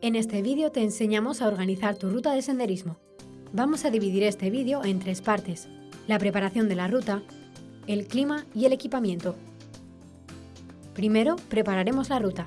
En este vídeo te enseñamos a organizar tu ruta de senderismo. Vamos a dividir este vídeo en tres partes. La preparación de la ruta, el clima y el equipamiento. Primero, prepararemos la ruta.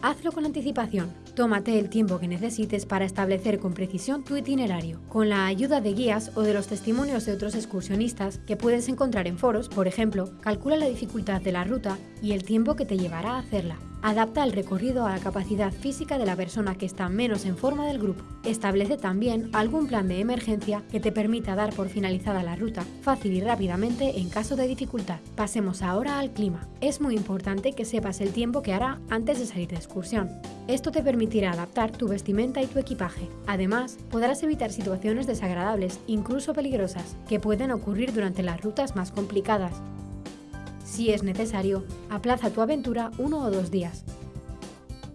Hazlo con anticipación. Tómate el tiempo que necesites para establecer con precisión tu itinerario. Con la ayuda de guías o de los testimonios de otros excursionistas que puedes encontrar en foros, por ejemplo, calcula la dificultad de la ruta y el tiempo que te llevará a hacerla. Adapta el recorrido a la capacidad física de la persona que está menos en forma del grupo. Establece también algún plan de emergencia que te permita dar por finalizada la ruta fácil y rápidamente en caso de dificultad. Pasemos ahora al clima. Es muy importante que sepas el tiempo que hará antes de salir de excursión. Esto te permitirá adaptar tu vestimenta y tu equipaje. Además, podrás evitar situaciones desagradables, incluso peligrosas, que pueden ocurrir durante las rutas más complicadas. Si es necesario, aplaza tu aventura uno o dos días.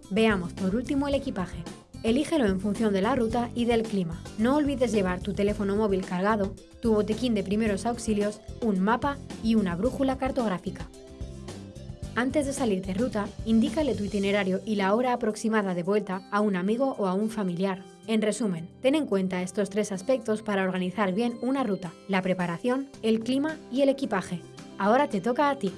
Veamos por último el equipaje. Elígelo en función de la ruta y del clima. No olvides llevar tu teléfono móvil cargado, tu botequín de primeros auxilios, un mapa y una brújula cartográfica. Antes de salir de ruta, indícale tu itinerario y la hora aproximada de vuelta a un amigo o a un familiar. En resumen, ten en cuenta estos tres aspectos para organizar bien una ruta, la preparación, el clima y el equipaje. Ahora te toca a ti.